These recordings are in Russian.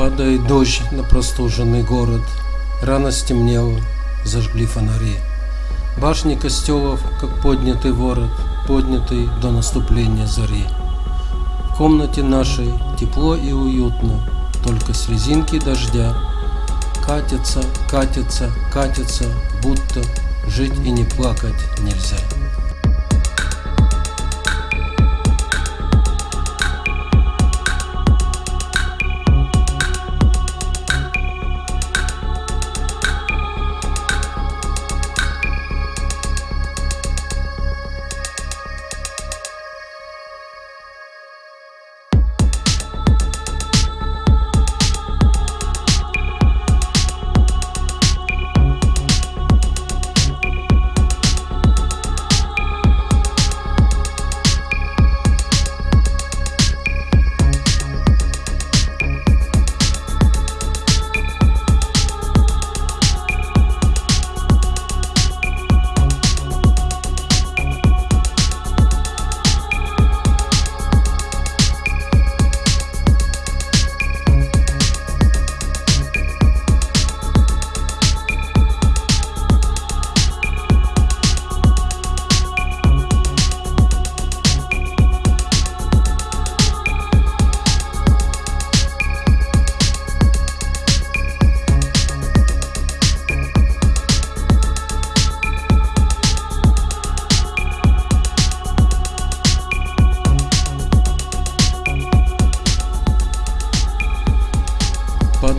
Падает дождь на простуженный город, Рано стемнело, зажгли фонари. Башни костелов, как поднятый ворот, Поднятый до наступления зари. В комнате нашей тепло и уютно, Только слезинки дождя Катятся, катятся, катятся, Будто жить и не плакать нельзя.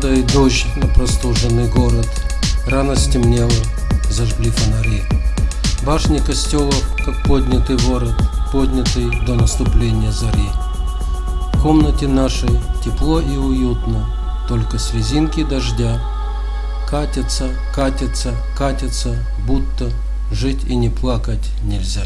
Падает дождь на простуженный город, Рано стемнело, зажгли фонари. Башни костелов, как поднятый ворот, Поднятый до наступления зари. В комнате нашей тепло и уютно, Только слезинки дождя Катятся, катятся, катятся, Будто жить и не плакать нельзя.